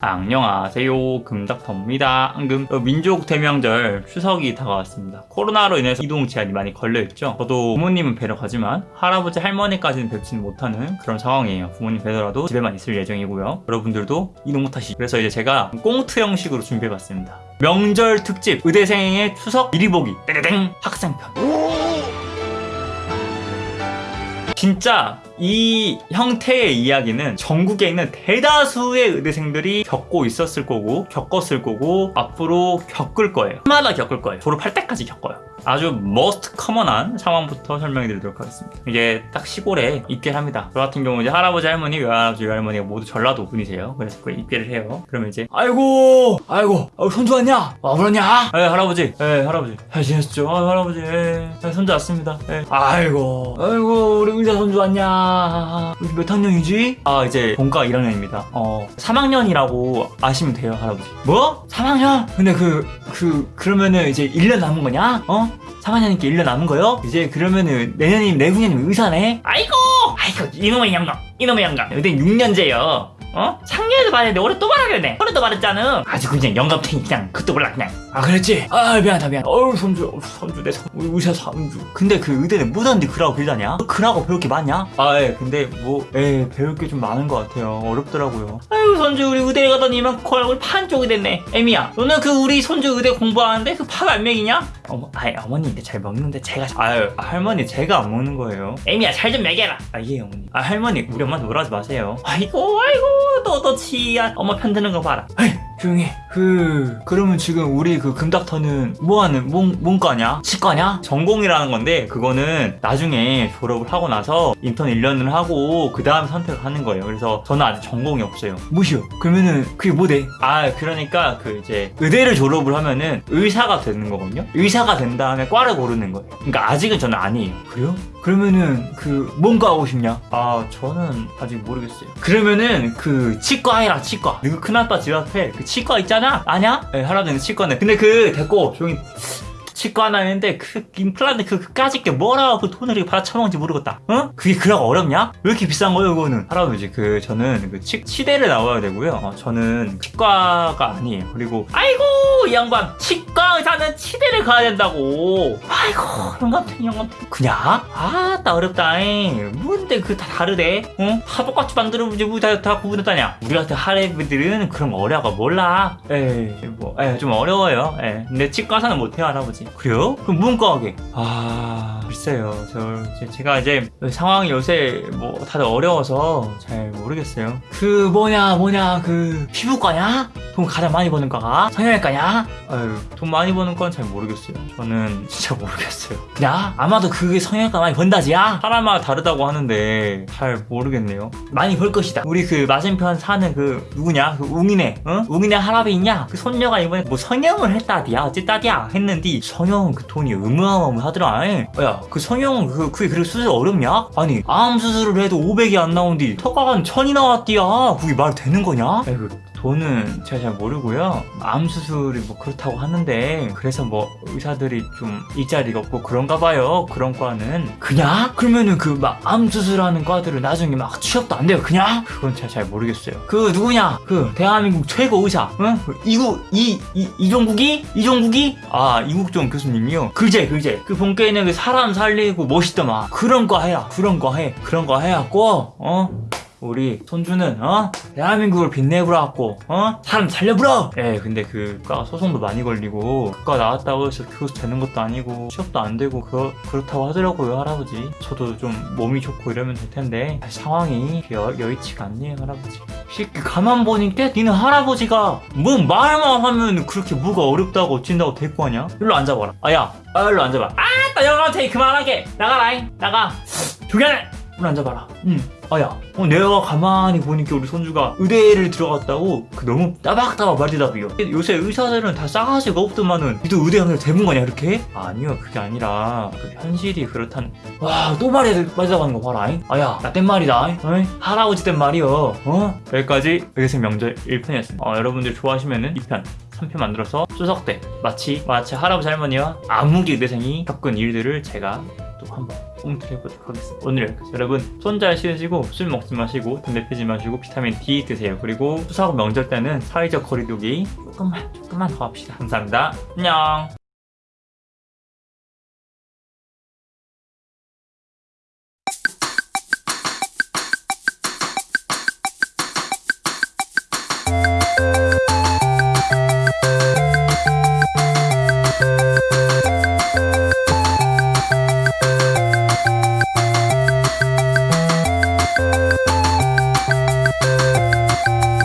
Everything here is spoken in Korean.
안녕하세요. 금닥터입니다. 앙금. 어, 민족 대명절 추석이 다가왔습니다. 코로나로 인해서 이동 제한이 많이 걸려있죠? 저도 부모님은 뵈러 가지만 할아버지 할머니까지는 뵙지는 못하는 그런 상황이에요. 부모님 뵈더라도 집에만 있을 예정이고요. 여러분들도 이동 못하시 그래서 이제 제가 꽁트 형식으로 준비해봤습니다. 명절 특집 의대생의 추석 미리 보기. 땡땡! 학생편. 진짜 이 형태의 이야기는 전국에 있는 대다수의 의대생들이 겪고 있었을 거고 겪었을 거고 앞으로 겪을 거예요. 마다 겪을 거예요. 졸업할 때까지 겪어요. 아주 most common한 상황부터 설명해 드리도록 하겠습니다. 이게 딱 시골에 입계를 합니다. 저 같은 경우 이제 할아버지 할머니 외할아버지 외할머니가 모두 전라도 분이세요. 그래서 그 입계를 해요. 그러면 이제 아이고 아이고 어, 손주 왔냐? 와 그러냐? 예 할아버지. 예 할아버지. 잘 지냈죠? 아, 할아버지. 예 예, 손주 왔습니다. 예. 아이고 아이고 우리 의사 손주 왔냐 우리 몇 학년이지? 아 이제 본과 1학년입니다 어 3학년이라고 아시면 돼요 할아버지 뭐? 3학년? 근데 그 그 그러면은 이제 1년 남은 거냐? 어? 3학년이니까 1년 남은 거요? 이제 그러면은 내년이면 내후년이면 의사네? 아이고! 아이고 이놈의 영감 이놈의 영감 근데 6년제요 어? 작년에도 말했는데 올해 또 말하려네 올해 또 말했잖아 아주 그냥 영감탱이 그냥 그것도 몰라 그냥 아 그랬지? 아 미안하다 미안 어우 손주 어우, 손주 내 손, 우리 의사 손주 근데 그 의대는 뭐던데 그라고 빌다냐? 그라고 배울 게 많냐? 아 예 근데 뭐예 배울 게 좀 많은 것 같아요 어렵더라고요 아유 손주 우리 의대 가더니 이만큼 얼굴 판 쪽이 됐네 에미야 너는 그 우리 손주 의대 공부하는데 그 밥 안 먹이냐? 어머 아이 어머니 근데 잘 먹는데 제가 아유 할머니 제가 안 먹는 거예요 에미야 잘 좀 먹여라 아 예 어머니 아 할머니 우리 엄마 놀라지 마세요 아이고 아이고 너도 치야 엄마 편드는 거 봐라 에이 조용히 해. 그 그러면 지금 우리 그 금닥터는 뭐하는 뭔 뭔과냐? 치과냐? 전공이라는 건데 그거는 나중에 졸업을 하고 나서 인턴 1년을 하고 그 다음 선택을 하는 거예요. 그래서 저는 아직 전공이 없어요. 무시요 그러면은 그게 뭐돼 아 그러니까 그 이제 의대를 졸업을 하면은 의사가 되는 거거든요. 의사가 된 다음에 과를 고르는 거예요. 그러니까 아직은 저는 아니에요. 그래요? 그러면은 그 뭔가 하고 싶냐? 아 저는 아직 모르겠어요. 그러면은 그 치과 해라 치과. 그 큰아빠 집 앞에 그 치과 있잖아 아냐? 네, 할아버지는 치과는 근데 그 됐고 조용히 치과 하나 했는데 그 임플란트 그 그까짓 게 뭐라고 그 돈을 이렇게 받아쳐먹는지 모르겠다. 어? 그게 그라고 어렵냐? 왜 이렇게 비싼 거예요 그거는? 할아버지 그 저는 그 치, 치대를 나와야 되고요. 어, 저는 치과가 아니에요. 그리고 아이고 이 양반! 치과 의사는 치대를 가야 된다고 아이고 영감탱이 영감탱이 그냥? 아따 어렵다 잉. 뭔데 그 다 다르대 어? 다 똑같이 이제 우리 다, 다 구분했다냐 우리 같은 할애비들은 그런 거 어려가 몰라 에이 뭐좀 어려워요 에. 근데 치과 의사는 못해요 할아버지 그래요? 그럼 문과하게 아 글쎄요 저 제- 제가 이제 상황이 요새 뭐 다들 어려워서 잘 모르겠어요 그 뭐냐 뭐냐 그 피부과냐? 돈 가장 많이 버는 과가? 성형외과냐? 아유 돈 많이 버는 건 잘 모르겠어요 저는 진짜 모르겠어요 그냥 아마도 그게 성형외과 많이 번다지야? 사람마다 다르다고 하는데 잘 모르겠네요 많이 벌 것이다 우리 그 맞은편 사는 그 누구냐 그 웅이네 응? 웅이네 할아버지 있냐? 그 손녀가 이번에 뭐 성형을 했다디야 어쨌다디야 했는데 성형 그 돈이 어마어마하더라 야그 성형 그, 그게 그렇게 수술 어렵냐? 아니 암 수술을 해도 500이 안 나온디 턱가간 천이 나왔디야 그게 말 되는 거냐? 아이고 돈은 제가 잘 모르고요 암 수술이 뭐 그렇다고 하는데 그래서 뭐 의사들이 좀 일자리가 없고 그런가 봐요 그런 과는 그냥? 그러면은 그 막 암 수술하는 과들은 나중에 막 취업도 안 돼요 그냥? 그건 제가 잘 모르겠어요 그 누구냐 그 대한민국 최고 의사 응? 그 이구 이, 이 이종국이? 이종국이? 아 이국종 교수님이요 글제 글제 그 본께는 그 사람 살리고 멋있더만 그런 거 해라 그런 거 해 그런 거 해갖고 어? 우리 손주는 어? 대한민국을 빛내보라고 어? 사람 살려보라! 예 근데 그과 소송도 많이 걸리고 그과 나왔다고 해서 교수 되는 것도 아니고 취업도 안 되고 그 그렇다고 하더라고요 할아버지. 저도 좀 몸이 좋고 이러면 될 텐데 상황이 여, 여의치가 않네요 할아버지. 새끼 가만 보니까 니는 할아버지가 뭐 말만 하면 그렇게 뭐가 어렵다고 어찐다고 데리고 하냐? 일로 앉아봐라. 아야 아 일로 앉아봐. 아따 영감탱이 그만하게. 나가라잉 나가. 조견해 일로 앉아봐라 응 아야 어, 내가 가만히 보니까 우리 손주가 의대를 들어갔다고 그 너무 따박따박 말대답이요 요새 의사들은 다 싸가지가 없더만은 니도 의대 가면 되는 거냐 이렇게? 아니요 그게 아니라 그 현실이 그렇다는 와또 말해 말대답하는 거 봐라 잉? 아야 나 땐 말이다 잉? 어이? 할아버지 땐 말이요 어? 여기까지 의대생 명절 1편이었습니다 어, 여러분들 좋아하시면은 2편 3편 만들어서 추석 때 마치 마치 할아버지 할머니와 아무개 의대생이 겪은 일들을 제가 또 한번 꽁트를 해보도록 하겠습니다. 오늘 여기까지. 여러분 손잘 씻으시고 술 먹지 마시고 담배 피지 마시고 비타민 D 드세요. 그리고 추석 명절 때는 사회적 거리두기 조금만 조금만 더 합시다. 감사합니다. 안녕.